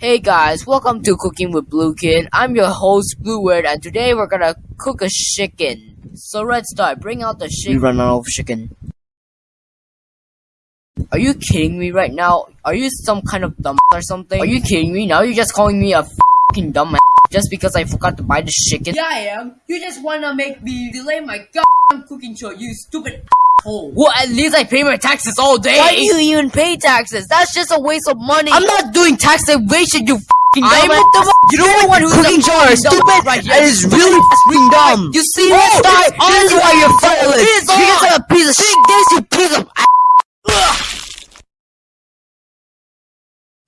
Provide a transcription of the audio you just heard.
Hey guys, welcome to Cooking with Blue Kid. I'm your host Blueword, and today we're gonna cook a chicken. So let's start. Bring out the chicken. We run out of chicken. Are you kidding me right now? Are you some kind of dumb or something? Are you kidding me? Now you're just calling me a fucking dumb just because I forgot to buy the chicken? Yeah, I am. You just wanna make me delay my goddamn cooking show, you stupid asshole. Well, at least I pay my taxes all day. Why do you even pay taxes? That's just a waste of money. I'm not doing tax evasion, you fucking I'm the one. You know the one who's cooking is stupid right here. and is really fucking dumb. You see this guy? This is why you're violent. This is a piece of shit. This you